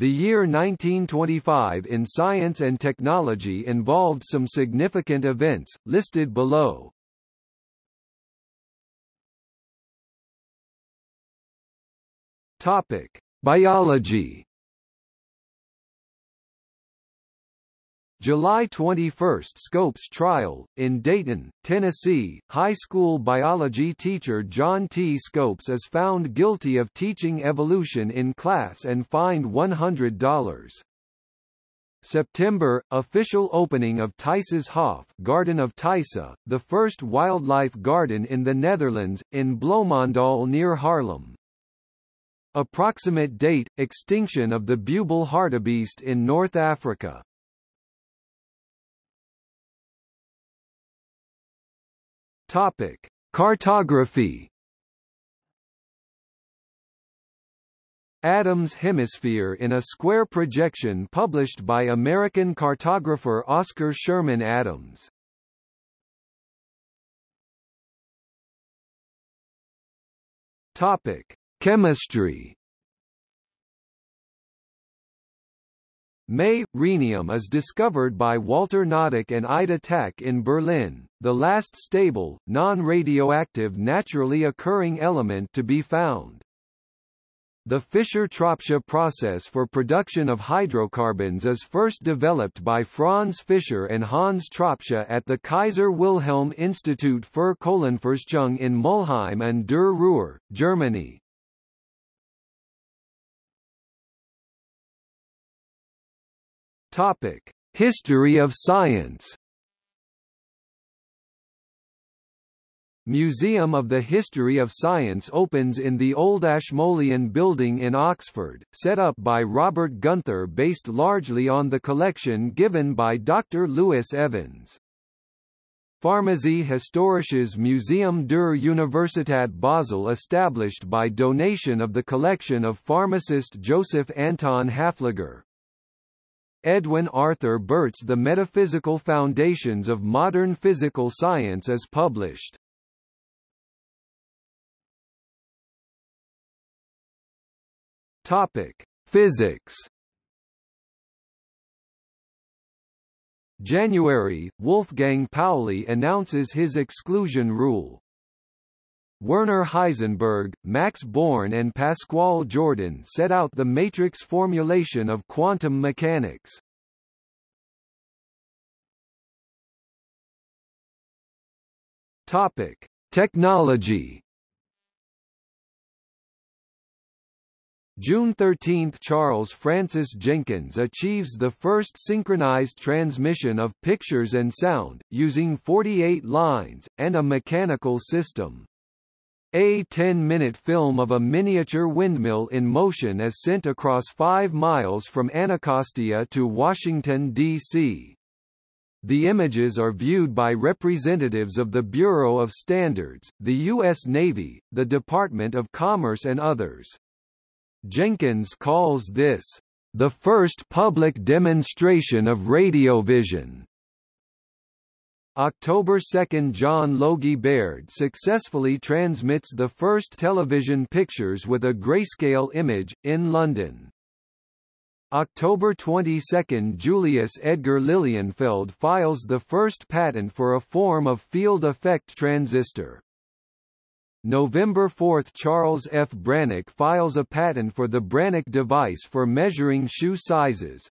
The year 1925 in science and technology involved some significant events, listed below. Topic: Biology. July 21 – Scopes trial, in Dayton, Tennessee, high school biology teacher John T. Scopes is found guilty of teaching evolution in class and fined $100. September – Official opening of Thijsse's Hof Garden of Thijsse, the first wildlife garden in the Netherlands, in Bloemendaal near Haarlem. Approximate date – Extinction of the bubal hartebeest in North Africa. Topic: Cartography. Adams Hemisphere in a square projection published by American cartographer Oscar Sherman Adams. Topic: Chemistry. May, rhenium is discovered by Walter Noddack and Ida Tacke in Berlin, the last stable, non-radioactive naturally occurring element to be found. The Fischer-Tropsch process for production of hydrocarbons is first developed by Franz Fischer and Hans Tropsch at the Kaiser Wilhelm Institut für Kohlenforschung in Mulheim an der Ruhr, Germany. Topic: History of science. Museum of the History of Science opens in the Old Ashmolean Building in Oxford, set up by Robert Gunther based largely on the collection given by Dr. Lewis Evans. Pharmazie Historisches Museum der Universität Basel established by donation of the collection of pharmacist Joseph Anton Hafliger. Edwin Arthur Burtt's The Metaphysical Foundations of Modern Physical Science is published. Topic: Physics. January, Wolfgang Pauli announces his exclusion rule. Werner Heisenberg, Max Born and Pascual Jordan set out the matrix formulation of quantum mechanics. Topic: Technology. June 13 – Charles Francis Jenkins achieves the first synchronized transmission of pictures and sound, using 48 lines, and a mechanical system. A 10-minute film of a miniature windmill in motion is sent across 5 miles from Anacostia to Washington, D.C. The images are viewed by representatives of the Bureau of Standards, the U.S. Navy, the Department of Commerce and others. Jenkins calls this, "...the first public demonstration of radiovision." October 2 – John Logie Baird successfully transmits the first television pictures with a grayscale image, in London. October 22 – Julius Edgar Lilienfeld files the first patent for a form of field effect transistor. November 4 – Charles F. Brannock files a patent for the Brannock device for measuring shoe sizes.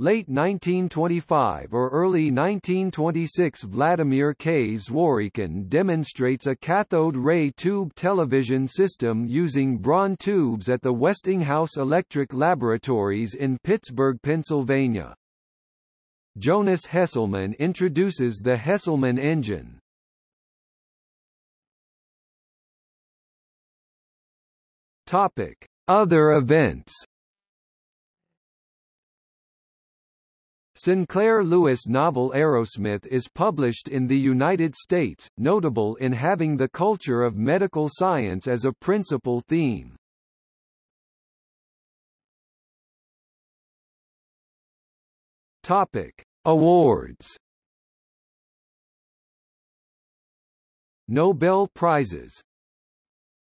Late 1925 or early 1926 Vladimir K. Zworykin demonstrates a cathode ray tube television system using Braun tubes at the Westinghouse Electric Laboratories in Pittsburgh, Pennsylvania. Jonas Hesselman introduces the Hesselman engine. Topic: Other events Sinclair Lewis novel Arrowsmith is published in the United States, notable in having the culture of medical science as a principal theme. Topic: Awards. Nobel Prizes.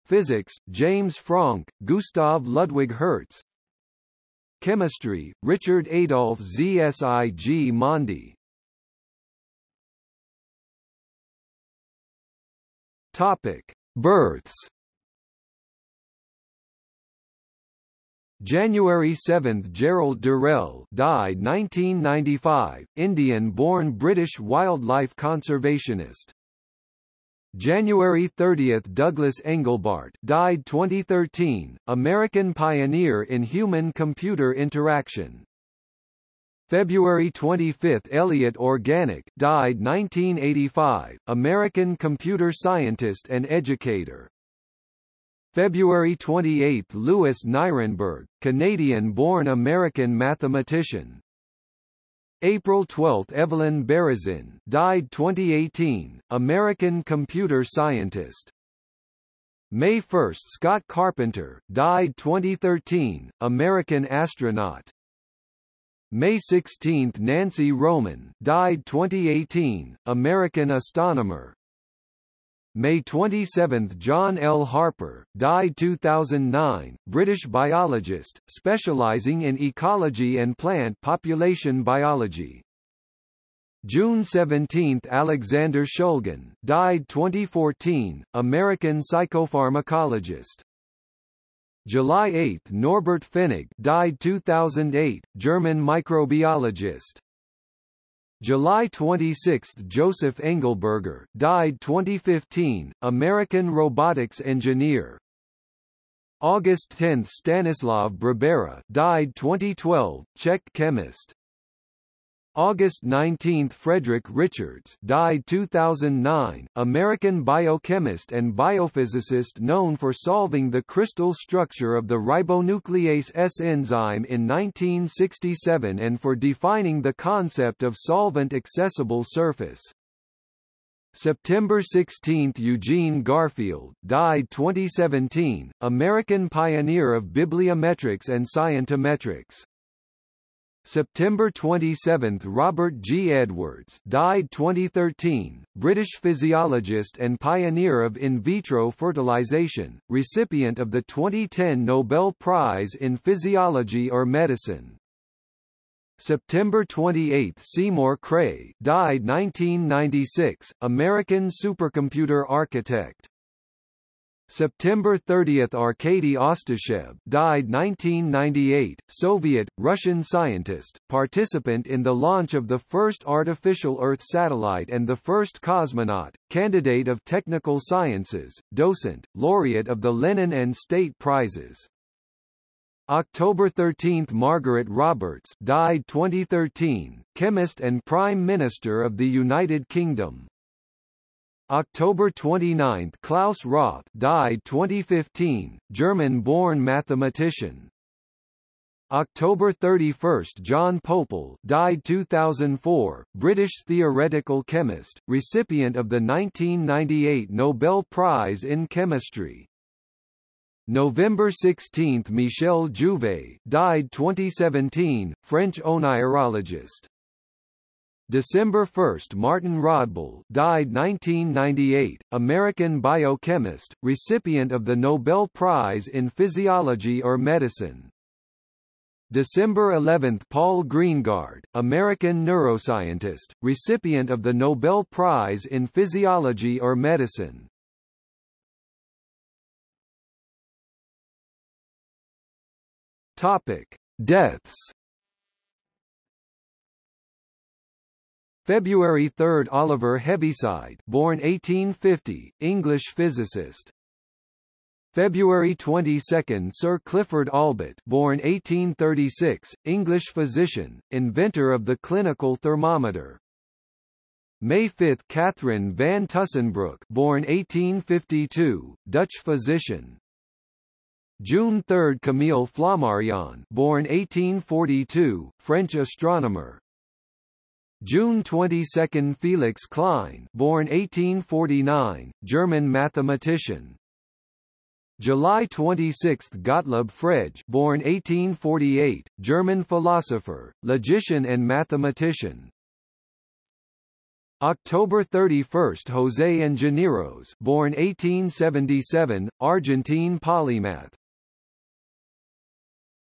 Physics: James Franck, Gustav Ludwig Hertz, Chemistry, Richard Adolf Zsigmondy. Topic: Births. January 7 – Gerald Durrell died 1995, Indian-born British wildlife conservationist. January 30 – Douglas Engelbart died 2013, American pioneer in human-computer interaction. February 25 – Elliott Organick died 1985, American computer scientist and educator. February 28 – Louis Nirenberg, Canadian-born American mathematician. April 12 – Evelyn Berezin died 2018, American computer scientist. May 1 – Scott Carpenter died 2013, American astronaut. May 16 – Nancy Roman died 2018, American astronomer. May 27 – John L. Harper, died 2009, British biologist, specialising in ecology and plant population biology. June 17 – Alexander Shulgin, died 2014, American psychopharmacologist. July 8 – Norbert Pfennig died 2008, German microbiologist. July 26 – Joseph Engelberger died 2015, American robotics engineer. August 10 – Stanislav Brebera died 2012, Czech chemist. August 19 – Frederick Richards died 2009, American biochemist and biophysicist known for solving the crystal structure of the ribonuclease S enzyme in 1967 and for defining the concept of solvent-accessible surface. September 16 – Eugene Garfield, died 2017, American pioneer of bibliometrics and scientometrics. September 27 – Robert G. Edwards died 2013, British physiologist and pioneer of in vitro fertilization, recipient of the 2010 Nobel Prize in Physiology or Medicine. September 28 – Seymour Cray died 1996, American supercomputer architect. September 30 – Arkady Ostashev died 1998, Soviet, Russian scientist, participant in the launch of the first artificial Earth satellite and the first cosmonaut, candidate of technical sciences, docent, laureate of the Lenin and State Prizes. October 13 – Margaret Roberts died 2013, chemist and Prime Minister of the United Kingdom. October 29 – Klaus Roth died 2015, German-born mathematician. October 31 – John Pople died 2004, British theoretical chemist, recipient of the 1998 Nobel Prize in Chemistry. November 16 – Michel Jouvet died 2017, French onirologist. December 1 Martin Rodbell died 1998, American biochemist, recipient of the Nobel Prize in Physiology or Medicine. December 11 Paul Greengard, American neuroscientist, recipient of the Nobel Prize in Physiology or Medicine. Topic: Deaths February 3 Oliver Heaviside born 1850, English physicist. February 22 Sir Clifford Allbutt born 1836, English physician, inventor of the clinical thermometer. May 5 Catherine van Tussenbroek born 1852, Dutch physician. June 3 Camille Flammarion born 1842, French astronomer. June 22 Felix Klein born 1849, German mathematician. July 26 Gottlob Frege born 1848, German philosopher, logician and mathematician. October 31 José Ingenieros born 1877, Argentine polymath.